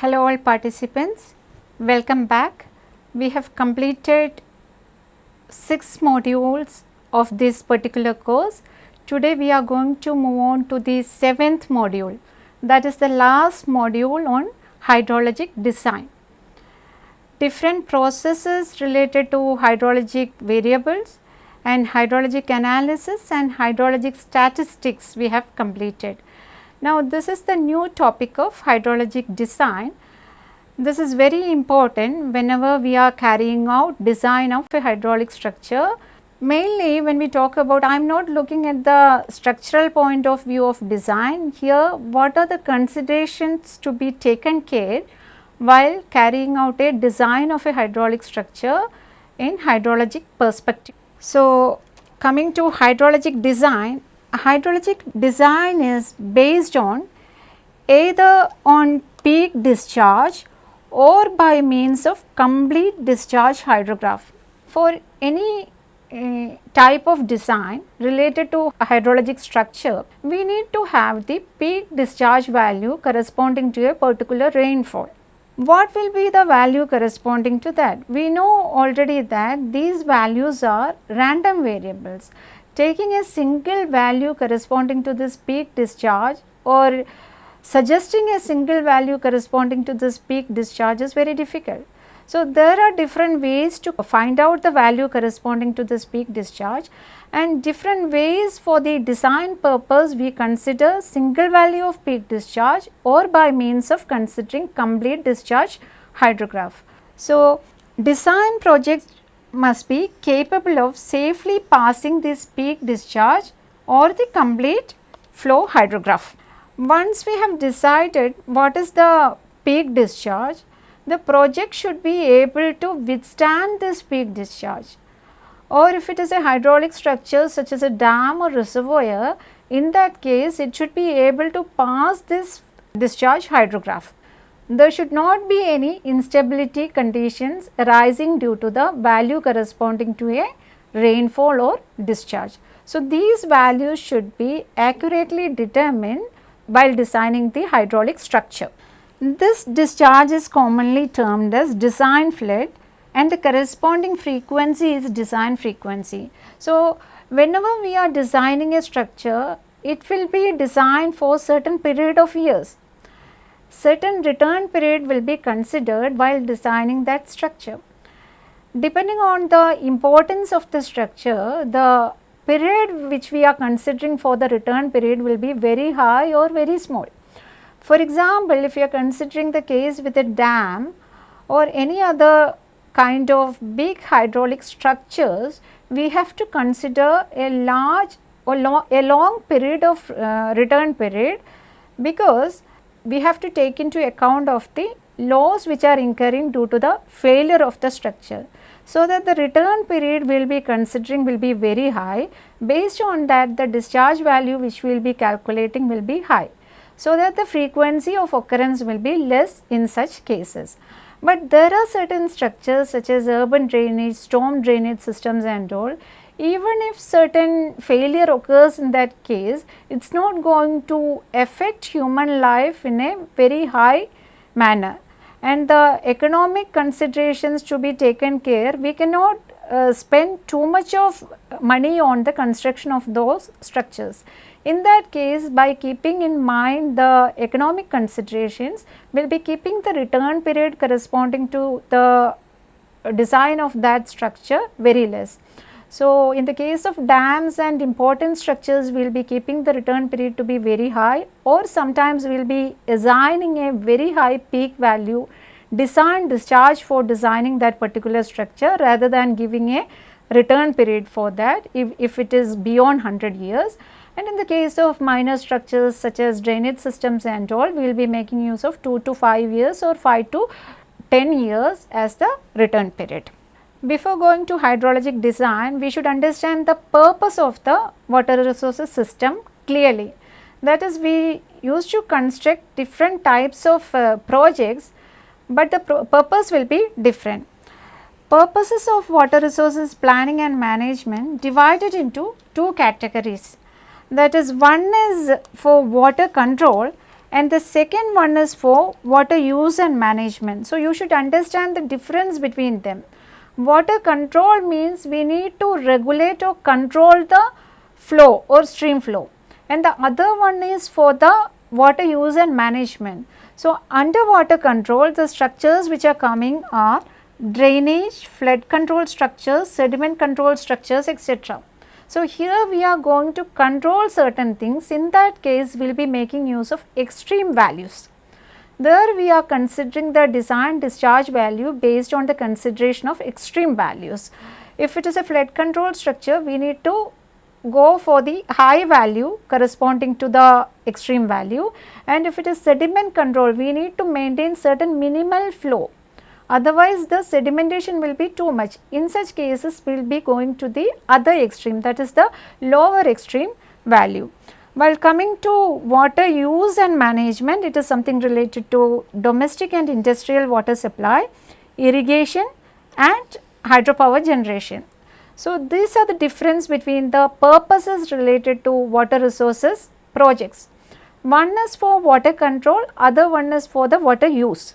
Hello all participants, welcome back. We have completed 6 modules of this particular course. Today we are going to move on to the 7th module that is the last module on hydrologic design. Different processes related to hydrologic variables and hydrologic analysis and hydrologic statistics we have completed. Now, this is the new topic of hydrologic design. This is very important whenever we are carrying out design of a hydraulic structure. Mainly when we talk about, I am not looking at the structural point of view of design. Here, what are the considerations to be taken care while carrying out a design of a hydraulic structure in hydrologic perspective. So, coming to hydrologic design, hydrologic design is based on either on peak discharge or by means of complete discharge hydrograph. For any uh, type of design related to a hydrologic structure, we need to have the peak discharge value corresponding to a particular rainfall. What will be the value corresponding to that? We know already that these values are random variables taking a single value corresponding to this peak discharge or suggesting a single value corresponding to this peak discharge is very difficult. So, there are different ways to find out the value corresponding to this peak discharge and different ways for the design purpose we consider single value of peak discharge or by means of considering complete discharge hydrograph. So, design projects must be capable of safely passing this peak discharge or the complete flow hydrograph. Once we have decided what is the peak discharge, the project should be able to withstand this peak discharge or if it is a hydraulic structure such as a dam or reservoir, in that case it should be able to pass this discharge hydrograph there should not be any instability conditions arising due to the value corresponding to a rainfall or discharge. So, these values should be accurately determined while designing the hydraulic structure. This discharge is commonly termed as design flood and the corresponding frequency is design frequency. So, whenever we are designing a structure, it will be designed for certain period of years certain return period will be considered while designing that structure. Depending on the importance of the structure, the period which we are considering for the return period will be very high or very small. For example, if you are considering the case with a dam or any other kind of big hydraulic structures, we have to consider a large or long, a long period of uh, return period because we have to take into account of the loss which are incurring due to the failure of the structure. So, that the return period we will be considering will be very high based on that the discharge value which we will be calculating will be high. So, that the frequency of occurrence will be less in such cases. But there are certain structures such as urban drainage, storm drainage systems and all even if certain failure occurs in that case, it is not going to affect human life in a very high manner. And the economic considerations to be taken care, we cannot uh, spend too much of money on the construction of those structures. In that case, by keeping in mind the economic considerations, we will be keeping the return period corresponding to the design of that structure very less. So, in the case of dams and important structures, we will be keeping the return period to be very high or sometimes we will be assigning a very high peak value design discharge for designing that particular structure rather than giving a return period for that if, if it is beyond 100 years. And in the case of minor structures such as drainage systems and all, we will be making use of 2 to 5 years or 5 to 10 years as the return period. Before going to hydrologic design, we should understand the purpose of the water resources system clearly. That is we used to construct different types of uh, projects, but the purpose will be different. Purposes of water resources planning and management divided into two categories. That is one is for water control and the second one is for water use and management. So, you should understand the difference between them. Water control means we need to regulate or control the flow or stream flow and the other one is for the water use and management. So, underwater control the structures which are coming are drainage, flood control structures, sediment control structures etc. So, here we are going to control certain things in that case we will be making use of extreme values. There we are considering the design discharge value based on the consideration of extreme values. If it is a flood control structure we need to go for the high value corresponding to the extreme value and if it is sediment control we need to maintain certain minimal flow otherwise the sedimentation will be too much. In such cases we will be going to the other extreme that is the lower extreme value. While coming to water use and management it is something related to domestic and industrial water supply, irrigation and hydropower generation. So, these are the difference between the purposes related to water resources projects. One is for water control, other one is for the water use.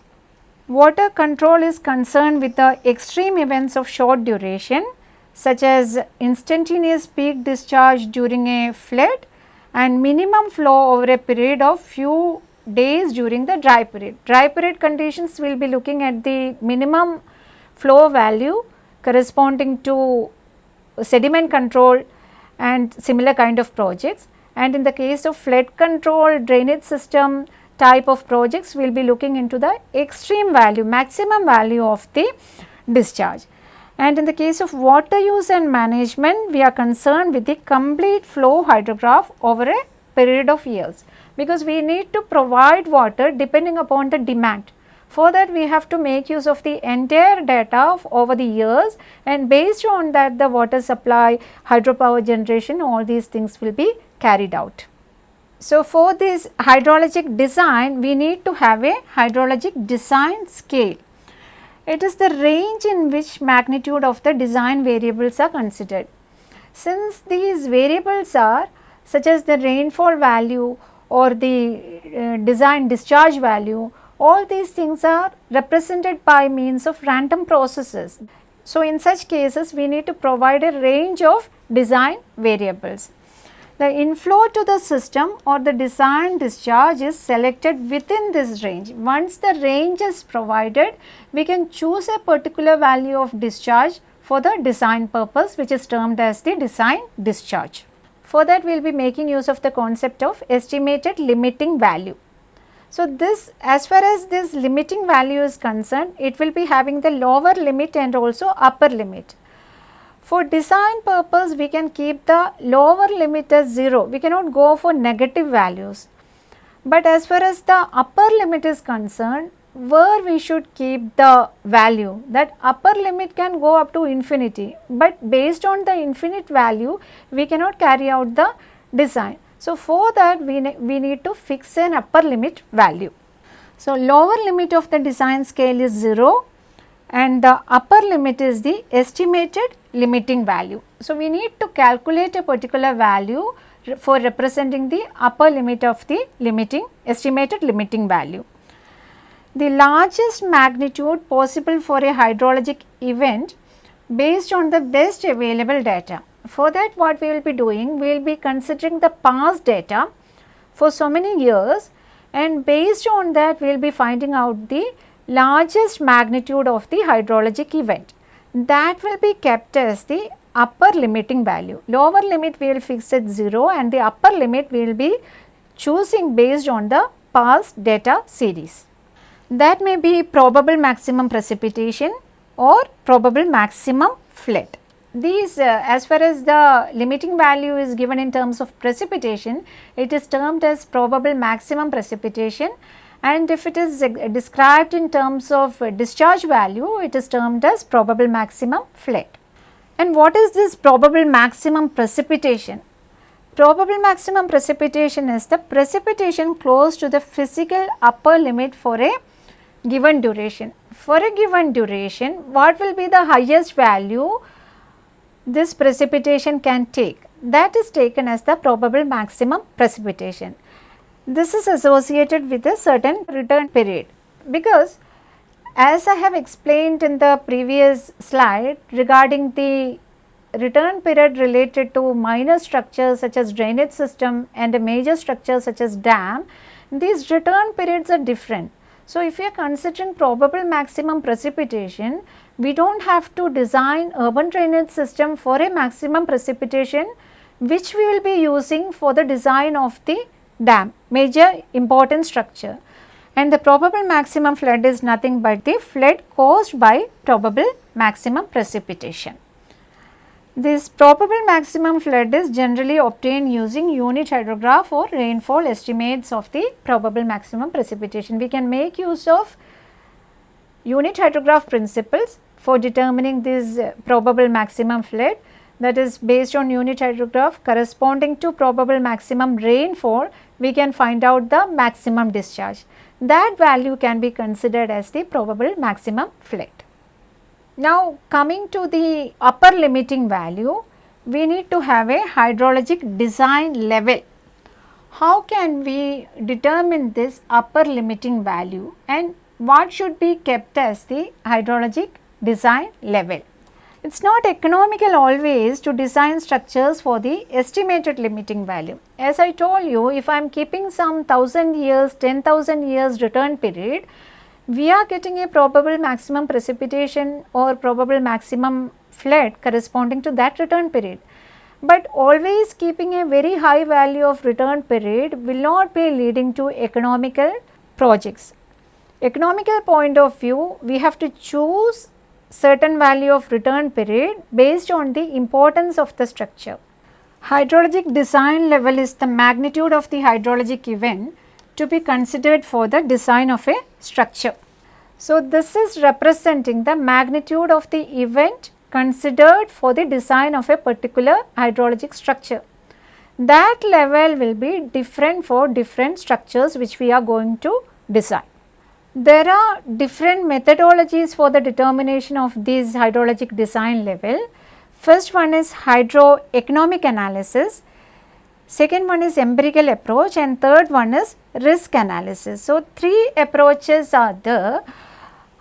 Water control is concerned with the extreme events of short duration such as instantaneous peak discharge during a flood and minimum flow over a period of few days during the dry period. Dry period conditions will be looking at the minimum flow value corresponding to sediment control and similar kind of projects and in the case of flood control drainage system type of projects we will be looking into the extreme value maximum value of the discharge. And in the case of water use and management we are concerned with the complete flow hydrograph over a period of years because we need to provide water depending upon the demand. For that we have to make use of the entire data of over the years and based on that the water supply, hydropower generation all these things will be carried out. So, for this hydrologic design we need to have a hydrologic design scale. It is the range in which magnitude of the design variables are considered. Since these variables are such as the rainfall value or the uh, design discharge value all these things are represented by means of random processes. So, in such cases we need to provide a range of design variables. The inflow to the system or the design discharge is selected within this range. Once the range is provided, we can choose a particular value of discharge for the design purpose which is termed as the design discharge. For that we will be making use of the concept of estimated limiting value. So, this as far as this limiting value is concerned, it will be having the lower limit and also upper limit. For design purpose, we can keep the lower limit as 0, we cannot go for negative values. But as far as the upper limit is concerned, where we should keep the value that upper limit can go up to infinity, but based on the infinite value, we cannot carry out the design. So, for that we, ne we need to fix an upper limit value. So, lower limit of the design scale is 0 and the upper limit is the estimated limiting value. So, we need to calculate a particular value for representing the upper limit of the limiting estimated limiting value. The largest magnitude possible for a hydrologic event based on the best available data for that what we will be doing, we will be considering the past data for so many years and based on that we will be finding out the largest magnitude of the hydrologic event. That will be kept as the upper limiting value. Lower limit we will fix at 0 and the upper limit we will be choosing based on the past data series. That may be probable maximum precipitation or probable maximum flood these uh, as far as the limiting value is given in terms of precipitation, it is termed as probable maximum precipitation and if it is described in terms of discharge value, it is termed as probable maximum flood. And what is this probable maximum precipitation? Probable maximum precipitation is the precipitation close to the physical upper limit for a given duration. For a given duration, what will be the highest value this precipitation can take that is taken as the probable maximum precipitation. This is associated with a certain return period because as I have explained in the previous slide regarding the return period related to minor structures such as drainage system and a major structure such as dam, these return periods are different. So, if we are considering probable maximum precipitation, we do not have to design urban drainage system for a maximum precipitation which we will be using for the design of the dam, major important structure. And the probable maximum flood is nothing but the flood caused by probable maximum precipitation. This probable maximum flood is generally obtained using unit hydrograph or rainfall estimates of the probable maximum precipitation. We can make use of unit hydrograph principles for determining this uh, probable maximum flood that is based on unit hydrograph corresponding to probable maximum rainfall we can find out the maximum discharge. That value can be considered as the probable maximum flood. Now coming to the upper limiting value, we need to have a hydrologic design level. How can we determine this upper limiting value and what should be kept as the hydrologic design level? It is not economical always to design structures for the estimated limiting value. As I told you, if I am keeping some 1000 years, 10,000 years return period, we are getting a probable maximum precipitation or probable maximum flood corresponding to that return period. But always keeping a very high value of return period will not be leading to economical projects. Economical point of view, we have to choose certain value of return period based on the importance of the structure. Hydrologic design level is the magnitude of the hydrologic event to be considered for the design of a structure. So, this is representing the magnitude of the event considered for the design of a particular hydrologic structure. That level will be different for different structures which we are going to design. There are different methodologies for the determination of this hydrologic design level. First one is hydroeconomic analysis second one is empirical approach and third one is risk analysis. So, three approaches are the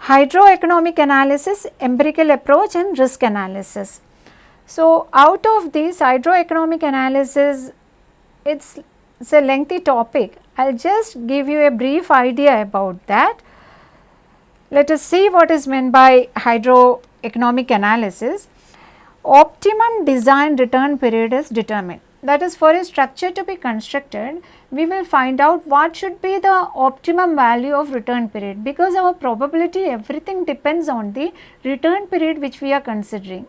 hydroeconomic analysis, empirical approach and risk analysis. So, out of this hydroeconomic analysis it is a lengthy topic. I will just give you a brief idea about that. Let us see what is meant by hydroeconomic analysis. Optimum design return period is determined that is for a structure to be constructed we will find out what should be the optimum value of return period because our probability everything depends on the return period which we are considering.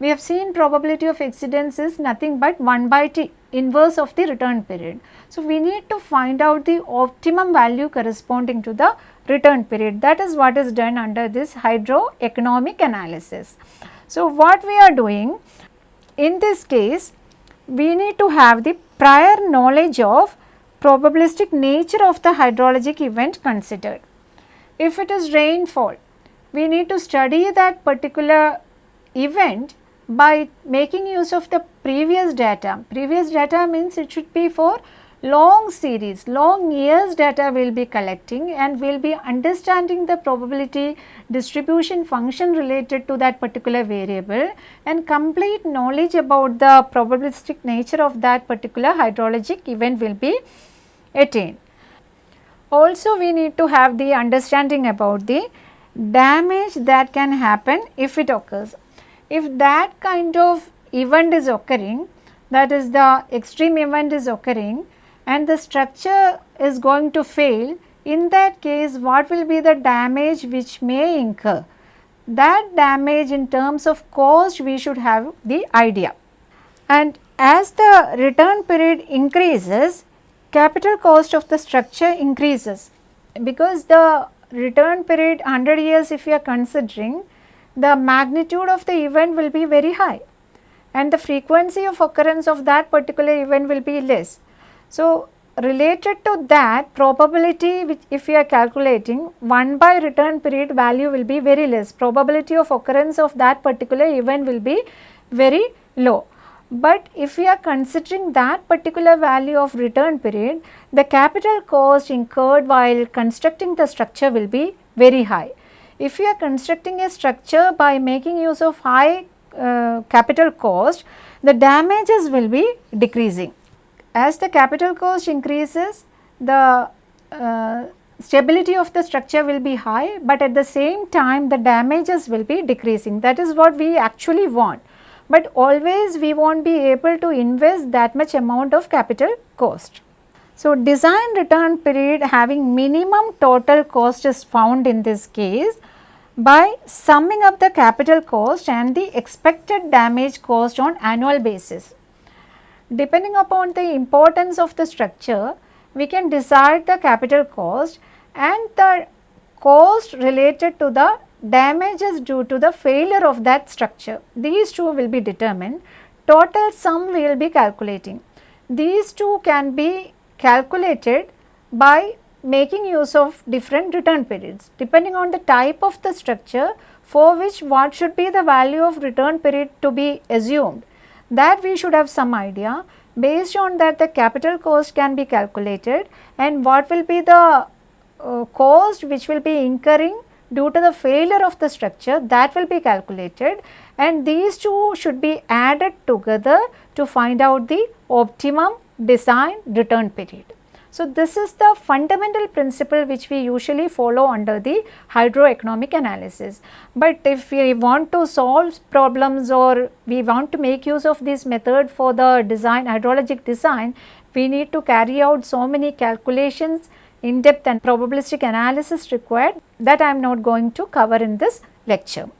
We have seen probability of exceedance is nothing but 1 by t inverse of the return period. So, we need to find out the optimum value corresponding to the return period that is what is done under this hydroeconomic analysis. So, what we are doing in this case we need to have the prior knowledge of probabilistic nature of the hydrologic event considered. If it is rainfall, we need to study that particular event by making use of the previous data. Previous data means it should be for long series, long years data we will be collecting and we will be understanding the probability distribution function related to that particular variable and complete knowledge about the probabilistic nature of that particular hydrologic event will be attained. Also we need to have the understanding about the damage that can happen if it occurs. If that kind of event is occurring that is the extreme event is occurring and the structure is going to fail, in that case what will be the damage which may incur? That damage in terms of cost we should have the idea. And as the return period increases, capital cost of the structure increases because the return period 100 years if you are considering the magnitude of the event will be very high and the frequency of occurrence of that particular event will be less. So, related to that probability which if we are calculating 1 by return period value will be very less probability of occurrence of that particular event will be very low. But if we are considering that particular value of return period, the capital cost incurred while constructing the structure will be very high. If you are constructing a structure by making use of high uh, capital cost, the damages will be decreasing. As the capital cost increases, the uh, stability of the structure will be high, but at the same time the damages will be decreasing. That is what we actually want but always we won't be able to invest that much amount of capital cost. So, design return period having minimum total cost is found in this case by summing up the capital cost and the expected damage cost on annual basis. Depending upon the importance of the structure, we can decide the capital cost and the cost related to the damages due to the failure of that structure. These two will be determined, total sum we will be calculating. These two can be calculated by making use of different return periods depending on the type of the structure for which what should be the value of return period to be assumed. That we should have some idea based on that the capital cost can be calculated and what will be the uh, cost which will be incurring due to the failure of the structure that will be calculated. And these two should be added together to find out the optimum design return period. So, this is the fundamental principle which we usually follow under the hydroeconomic analysis. But if we want to solve problems or we want to make use of this method for the design hydrologic design, we need to carry out so many calculations in depth and probabilistic analysis required that I am not going to cover in this lecture.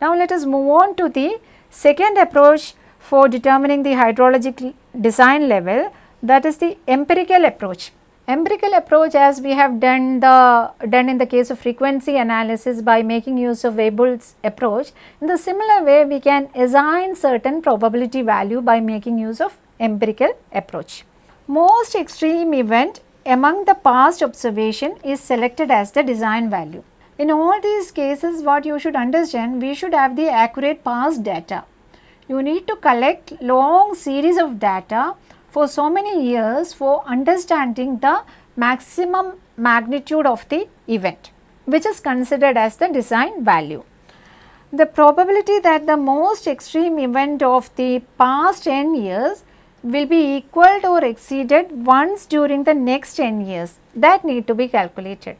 Now let us move on to the second approach for determining the hydrologic design level that is the empirical approach. Empirical approach as we have done the done in the case of frequency analysis by making use of Weibull's approach. In the similar way we can assign certain probability value by making use of empirical approach. Most extreme event among the past observation is selected as the design value. In all these cases what you should understand we should have the accurate past data. You need to collect long series of data for so many years for understanding the maximum magnitude of the event which is considered as the design value. The probability that the most extreme event of the past 10 years will be equaled or exceeded once during the next 10 years that need to be calculated.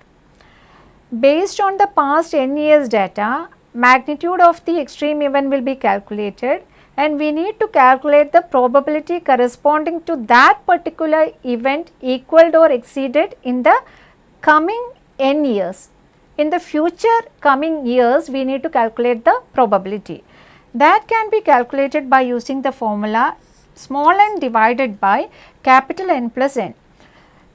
Based on the past 10 years data, magnitude of the extreme event will be calculated and we need to calculate the probability corresponding to that particular event equaled or exceeded in the coming n years. In the future coming years, we need to calculate the probability. That can be calculated by using the formula small n divided by capital N plus n.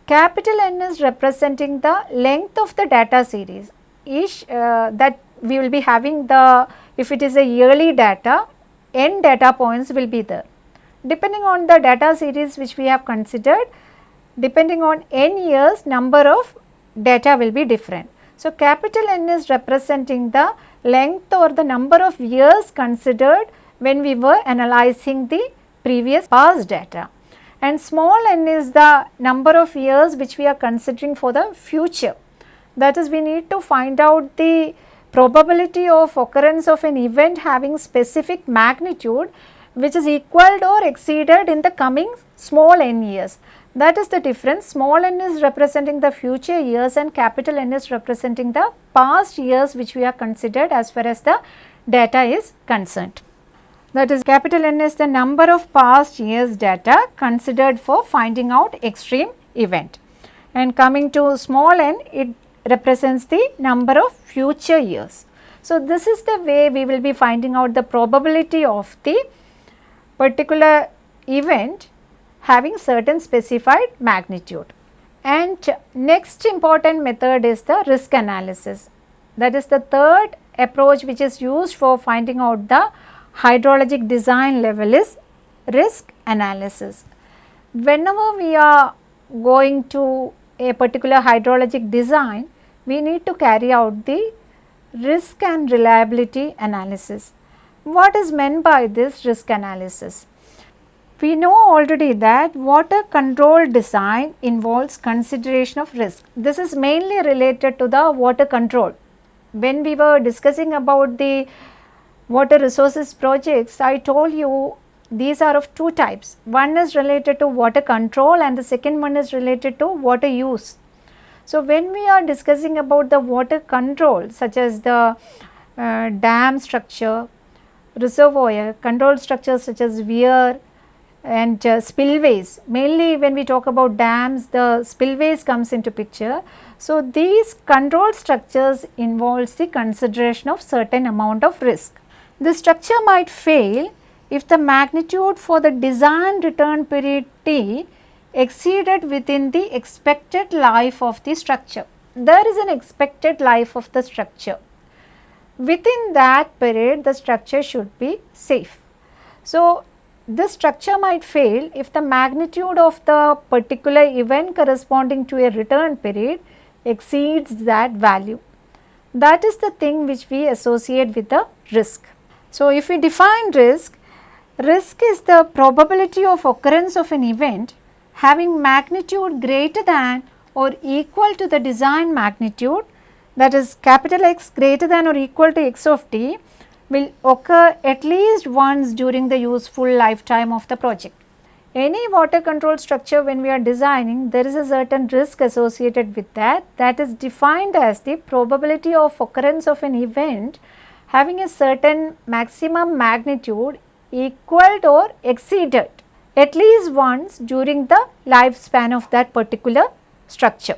Capital N is representing the length of the data series each uh, that we will be having the if it is a yearly data n data points will be there. Depending on the data series which we have considered depending on n years number of data will be different. So, capital N is representing the length or the number of years considered when we were analyzing the previous past data and small n is the number of years which we are considering for the future. That is we need to find out the probability of occurrence of an event having specific magnitude which is equaled or exceeded in the coming small n years. That is the difference. Small n is representing the future years and capital N is representing the past years which we are considered as far as the data is concerned. That is capital N is the number of past years data considered for finding out extreme event. And coming to small n it represents the number of future years. So, this is the way we will be finding out the probability of the particular event having certain specified magnitude. And next important method is the risk analysis. That is the third approach which is used for finding out the hydrologic design level is risk analysis. Whenever we are going to a particular hydrologic design, we need to carry out the risk and reliability analysis. What is meant by this risk analysis? We know already that water control design involves consideration of risk. This is mainly related to the water control. When we were discussing about the water resources projects, I told you these are of two types. One is related to water control and the second one is related to water use. So, when we are discussing about the water control such as the uh, dam structure, reservoir, control structures such as weir, and uh, spillways mainly when we talk about dams the spillways comes into picture. So, these control structures involves the consideration of certain amount of risk. The structure might fail if the magnitude for the design return period T exceeded within the expected life of the structure. There is an expected life of the structure. Within that period the structure should be safe. So, this structure might fail if the magnitude of the particular event corresponding to a return period exceeds that value. That is the thing which we associate with the risk. So, if we define risk, risk is the probability of occurrence of an event having magnitude greater than or equal to the design magnitude that is capital X greater than or equal to x of t will occur at least once during the useful lifetime of the project. Any water control structure when we are designing there is a certain risk associated with that that is defined as the probability of occurrence of an event having a certain maximum magnitude equaled or exceeded at least once during the lifespan of that particular structure.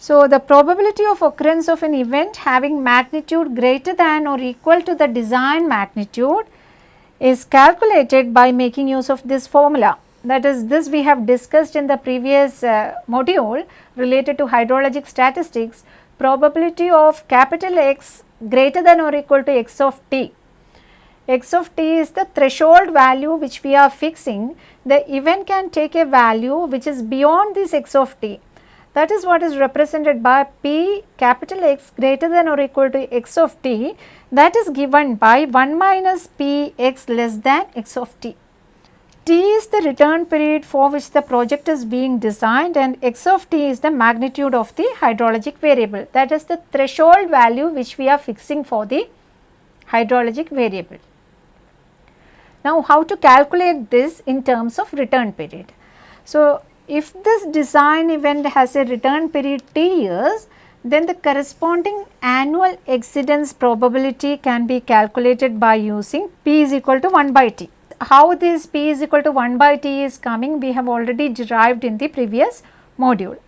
So, the probability of occurrence of an event having magnitude greater than or equal to the design magnitude is calculated by making use of this formula. That is this we have discussed in the previous uh, module related to hydrologic statistics probability of capital X greater than or equal to x of t. x of t is the threshold value which we are fixing the event can take a value which is beyond this x of t that is what is represented by P capital X greater than or equal to x of t that is given by 1 minus P x less than x of t. T is the return period for which the project is being designed and x of t is the magnitude of the hydrologic variable that is the threshold value which we are fixing for the hydrologic variable. Now, how to calculate this in terms of return period? So, if this design event has a return period t years, then the corresponding annual exceedance probability can be calculated by using p is equal to 1 by t. How this p is equal to 1 by t is coming we have already derived in the previous module.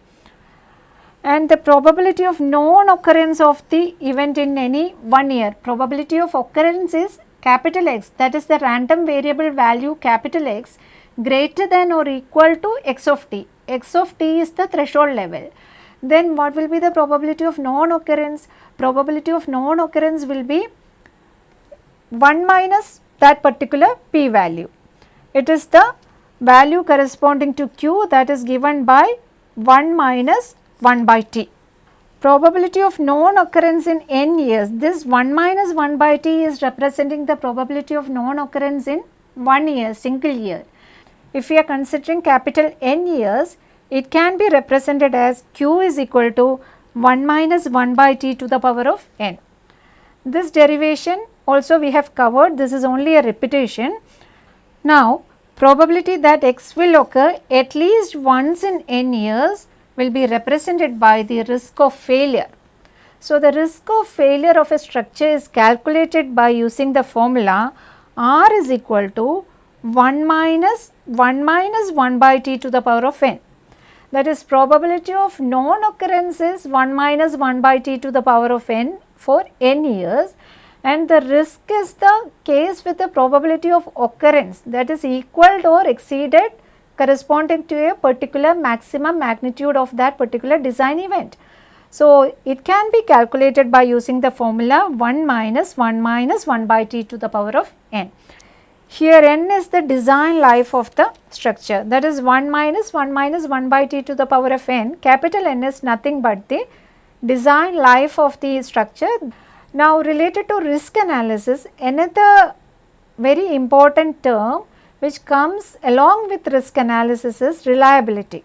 And the probability of non-occurrence of the event in any one year, probability of occurrence is capital X that is the random variable value capital X greater than or equal to x of t, x of t is the threshold level. Then what will be the probability of non-occurrence? Probability of non-occurrence will be 1 minus that particular p value. It is the value corresponding to q that is given by 1 minus 1 by t. Probability of non-occurrence in n years, this 1 minus 1 by t is representing the probability of non-occurrence in 1 year, single year. If we are considering capital N years, it can be represented as q is equal to 1 minus 1 by t to the power of n. This derivation also we have covered, this is only a repetition. Now, probability that x will occur at least once in n years will be represented by the risk of failure. So, the risk of failure of a structure is calculated by using the formula R is equal to 1 minus 1 minus 1 by t to the power of n. That is probability of non-occurrence is 1 minus 1 by t to the power of n for n years and the risk is the case with the probability of occurrence that is equal or exceeded corresponding to a particular maximum magnitude of that particular design event. So, it can be calculated by using the formula 1 minus 1 minus 1 by t to the power of n. Here n is the design life of the structure that is 1 minus 1 minus 1 by t to the power of n capital N is nothing but the design life of the structure. Now related to risk analysis another very important term which comes along with risk analysis is reliability.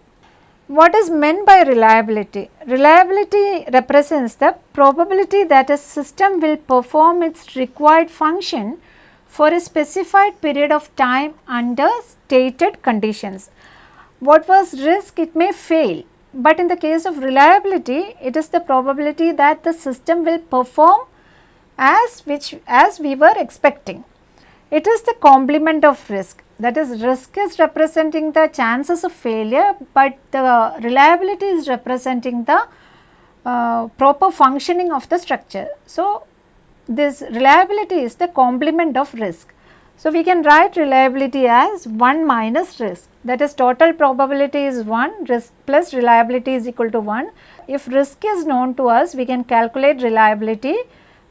What is meant by reliability? Reliability represents the probability that a system will perform its required function for a specified period of time under stated conditions. What was risk? It may fail, but in the case of reliability, it is the probability that the system will perform as which as we were expecting. It is the complement of risk that is risk is representing the chances of failure, but the reliability is representing the uh, proper functioning of the structure. So, this reliability is the complement of risk. So, we can write reliability as 1 minus risk that is total probability is 1 risk plus reliability is equal to 1. If risk is known to us we can calculate reliability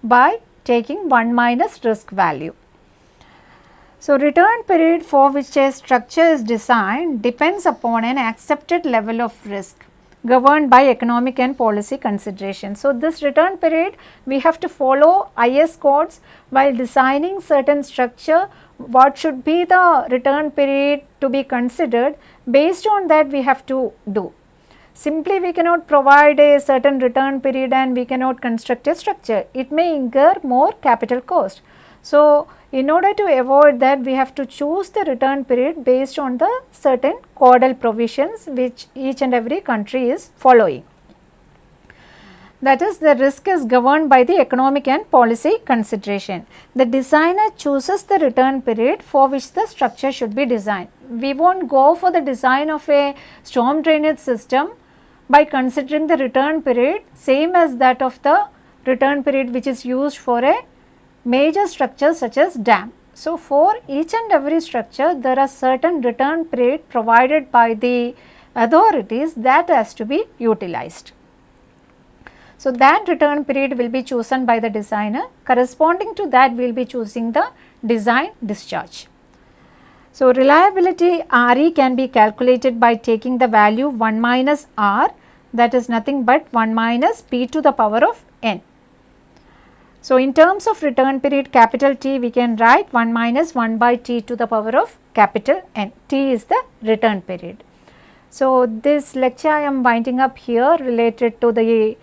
by taking 1 minus risk value. So, return period for which a structure is designed depends upon an accepted level of risk governed by economic and policy consideration. So, this return period we have to follow IS codes while designing certain structure what should be the return period to be considered based on that we have to do. Simply we cannot provide a certain return period and we cannot construct a structure. It may incur more capital cost. So, in order to avoid that we have to choose the return period based on the certain codal provisions which each and every country is following. That is the risk is governed by the economic and policy consideration. The designer chooses the return period for which the structure should be designed. We will not go for the design of a storm drainage system by considering the return period same as that of the return period which is used for a major structures such as dam. So, for each and every structure there are certain return period provided by the authorities that has to be utilized. So, that return period will be chosen by the designer corresponding to that we will be choosing the design discharge. So, reliability RE can be calculated by taking the value 1 minus R that is nothing but 1 minus P to the power of n. So, in terms of return period capital T we can write 1 minus 1 by T to the power of capital N, T is the return period. So, this lecture I am winding up here related to the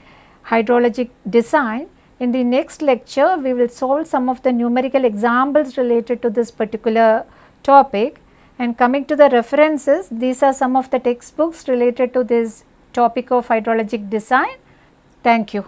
hydrologic design. In the next lecture we will solve some of the numerical examples related to this particular topic and coming to the references these are some of the textbooks related to this topic of hydrologic design. Thank you.